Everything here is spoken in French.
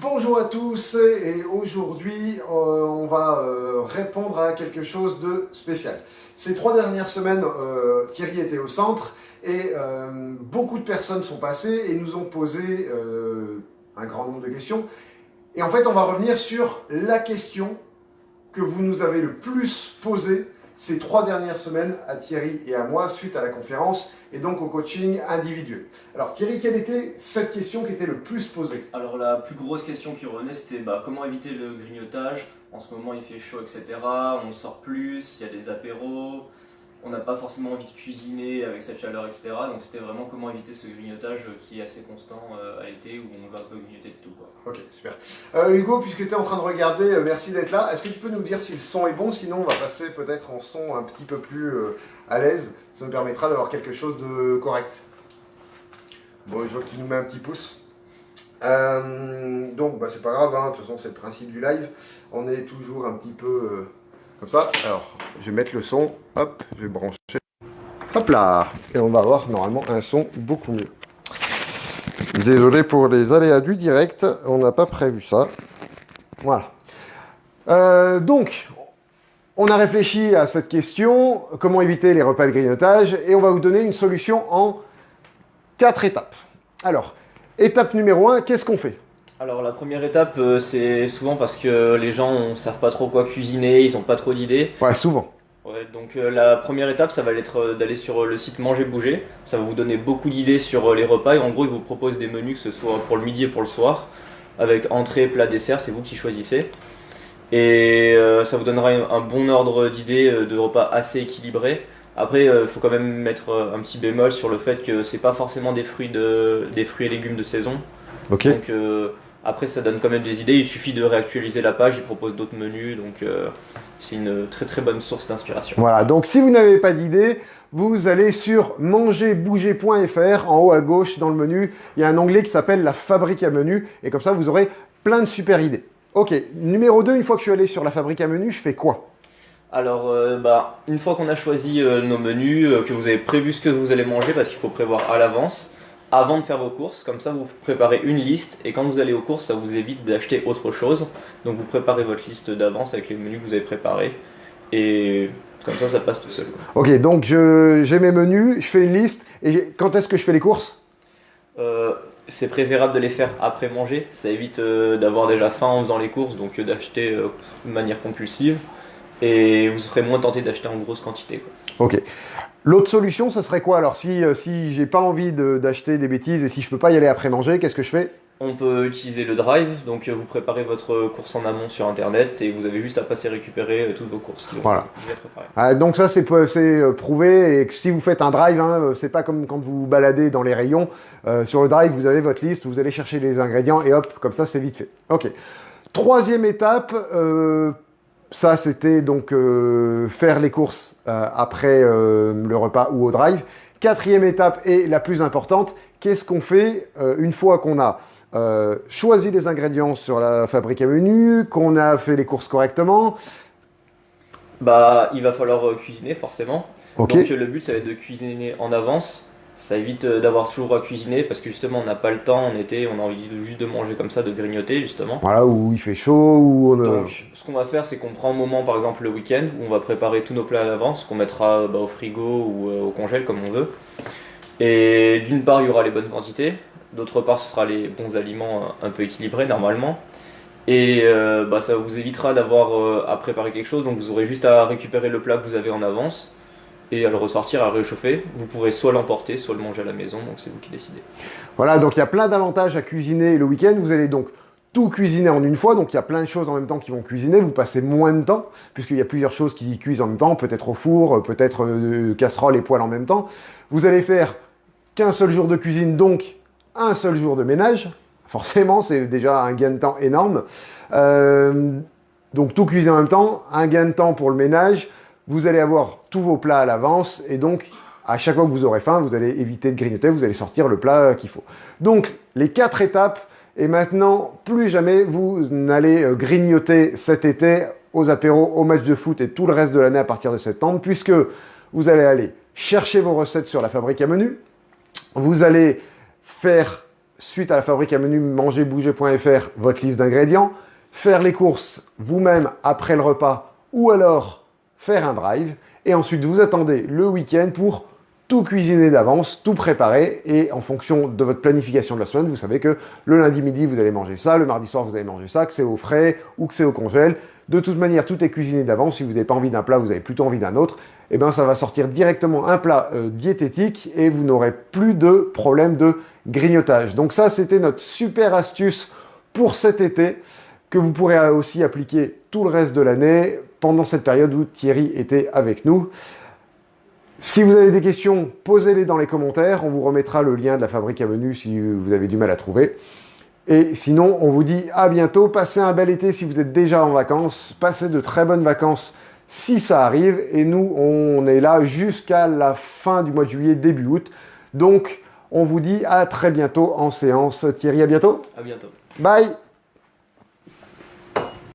Bonjour à tous et aujourd'hui euh, on va euh, répondre à quelque chose de spécial. Ces trois dernières semaines, euh, Thierry était au centre et beaucoup de personnes sont passées et nous ont posé un grand nombre de questions. Et en fait on va revenir sur la question que vous nous avez le plus posée ces trois dernières semaines à Thierry et à moi suite à la conférence et donc au coaching individuel. Alors Thierry, quelle était cette question qui était le plus posée? Alors la plus grosse question qui revenait c'était bah, comment éviter le grignotage? En ce moment il fait chaud etc, on sort plus, il y a des apéros, on n'a pas forcément envie de cuisiner avec cette chaleur, etc. Donc c'était vraiment comment éviter ce grignotage qui est assez constant euh, à l'été où on va un peu grignoter de tout. Quoi. Ok, super. Euh, Hugo, puisque tu es en train de regarder, euh, merci d'être là. Est-ce que tu peux nous dire si le son est bon? Sinon, on va passer peut-être en son un petit peu plus à l'aise. Ça nous permettra d'avoir quelque chose de correct. Bon, je vois que tu nous mets un petit pouce. donc, bah, c'est pas grave, hein. de toute façon, c'est le principe du live. On est toujours un petit peu comme ça. Alors, je vais mettre le son. Hop, je vais brancher. Hop là Et on va avoir normalement un son beaucoup mieux. Désolé pour les aléas du direct, on n'a pas prévu ça. Voilà. Euh, donc, on a réfléchi à cette question, comment éviter les repas de grignotage, et on va vous donner une solution en quatre étapes. Alors, étape numéro 1, qu'est-ce qu'on fait? Alors la première étape, euh, c'est souvent parce que les gens ne savent pas trop quoi cuisiner, ils n'ont pas trop d'idées. Ouais, souvent. Ouais, donc euh, la première étape, ça va être euh, d'aller sur le site Manger Bouger. Ça va vous donner beaucoup d'idées sur les repas et en gros, ils vous proposent des menus, que ce soit pour le midi et pour le soir, avec entrée, plat, dessert, c'est vous qui choisissez. Et ça vous donnera un bon ordre d'idées de repas assez équilibrés. Après, il faut quand même mettre un petit bémol sur le fait que c'est pas forcément des fruits, de, des fruits et légumes de saison. Ok. Donc après, ça donne quand même des idées. Il suffit de réactualiser la page. Il propose d'autres menus. Donc, euh, c'est une très très bonne source d'inspiration. Voilà. Donc, si vous n'avez pas d'idée, vous allez sur mangerbouger.fr. En haut à gauche, dans le menu, il y a un onglet qui s'appelle la fabrique à menus. Et comme ça, vous aurez plein de super idées. Ok. Numéro 2, une fois que je suis allé sur la fabrique à menus, je fais quoi? Alors, euh, bah, une fois qu'on a choisi euh, nos menus, que vous avez prévu ce que vous allez manger, parce qu'il faut prévoir à l'avance, avant de faire vos courses, comme ça vous préparez une liste et quand vous allez aux courses ça vous évite d'acheter autre chose. Donc vous préparez votre liste d'avance avec les menus que vous avez préparés et comme ça ça passe tout seul. Ok donc j'ai mes menus, je fais une liste et quand est-ce que je fais les courses? Euh, C'est préférable de les faire après manger, ça évite euh, d'avoir déjà faim en faisant les courses donc euh, d'acheter de manière compulsive et vous serez moins tenté d'acheter en grosse quantité. Ok. L'autre solution, ce serait quoi? Alors, si, euh, si j'ai pas envie d'acheter des bêtises et si je peux pas y aller après manger, qu'est-ce que je fais? On peut utiliser le drive, donc euh, vous préparez votre course en amont sur internet et vous avez juste à passer récupérer euh, toutes vos courses qui voilà. Ah, donc ça c'est prouvé et que si vous faites un drive, hein, c'est pas comme quand vous baladez dans les rayons. sur le drive, vous avez votre liste, vous allez chercher les ingrédients et hop, comme ça c'est vite fait. Ok. Troisième étape, ça, c'était donc euh, faire les courses euh, après euh, le repas ou au drive. Quatrième étape et la plus importante, qu'est-ce qu'on fait une fois qu'on a choisi les ingrédients sur la fabrique à menu, qu'on a fait les courses correctement? Bah, il va falloir cuisiner forcément. Donc le but, ça va être de cuisiner en avance ça évite euh, d'avoir toujours à cuisiner parce que justement on n'a pas le temps en été, on a envie de, juste de manger comme ça, de grignoter justement. Voilà, où il fait chaud, où on a... Donc ce qu'on va faire c'est qu'on prend un moment par exemple le week-end où on va préparer tous nos plats à l'avance, qu'on mettra bah, au frigo ou euh, au congèle comme on veut. Et d'une part il y aura les bonnes quantités, d'autre part ce sera les bons aliments euh, un peu équilibrés normalement. Et bah, ça vous évitera d'avoir à préparer quelque chose, donc vous aurez juste à récupérer le plat que vous avez en avance et à le ressortir, à réchauffer. Vous pourrez soit l'emporter, soit le manger à la maison, donc c'est vous qui décidez. Voilà, donc il y a plein d'avantages à cuisiner le week-end. Vous allez donc tout cuisiner en une fois, donc il y a plein de choses en même temps qui vont cuisiner, vous passez moins de temps, puisqu'il y a plusieurs choses qui cuisent en même temps, peut-être au four, peut-être euh, casserole et poêle en même temps. Vous allez faire qu'un seul jour de cuisine, donc un seul jour de ménage. Forcément, c'est déjà un gain de temps énorme. Euh, donc tout cuisiner en même temps, un gain de temps pour le ménage, vous allez avoir tous vos plats à l'avance et donc à chaque fois que vous aurez faim, vous allez éviter de grignoter, vous allez sortir le plat qu'il faut. Donc les quatre étapes et maintenant plus jamais vous n'allez euh, grignoter cet été aux apéros, aux matchs de foot et tout le reste de l'année à partir de septembre puisque vous allez aller chercher vos recettes sur la fabrique à menu, vous allez faire suite à la fabrique à menu mangerbouger.fr, votre liste d'ingrédients, faire les courses vous-même après le repas ou alors faire un drive. Et ensuite, vous attendez le week-end pour tout cuisiner d'avance, tout préparer et en fonction de votre planification de la semaine, vous savez que le lundi midi, vous allez manger ça, le mardi soir, vous allez manger ça, que c'est au frais ou que c'est au congèle. De toute manière, tout est cuisiné d'avance. Si vous n'avez pas envie d'un plat, vous avez plutôt envie d'un autre. Et eh bien, ça va sortir directement un plat euh, diététique et vous n'aurez plus de problème de grignotage. Donc ça, c'était notre super astuce pour cet été que vous pourrez aussi appliquer tout le reste de l'année pendant cette période où Thierry était avec nous. Si vous avez des questions, posez-les dans les commentaires. On vous remettra le lien de la fabrique à menu si vous avez du mal à trouver. Et sinon, on vous dit à bientôt. Passez un bel été si vous êtes déjà en vacances. Passez de très bonnes vacances si ça arrive. Et nous, on est là jusqu'à la fin du mois de juillet, début août. Donc, on vous dit à très bientôt en séance. Thierry, à bientôt. À bientôt. Bye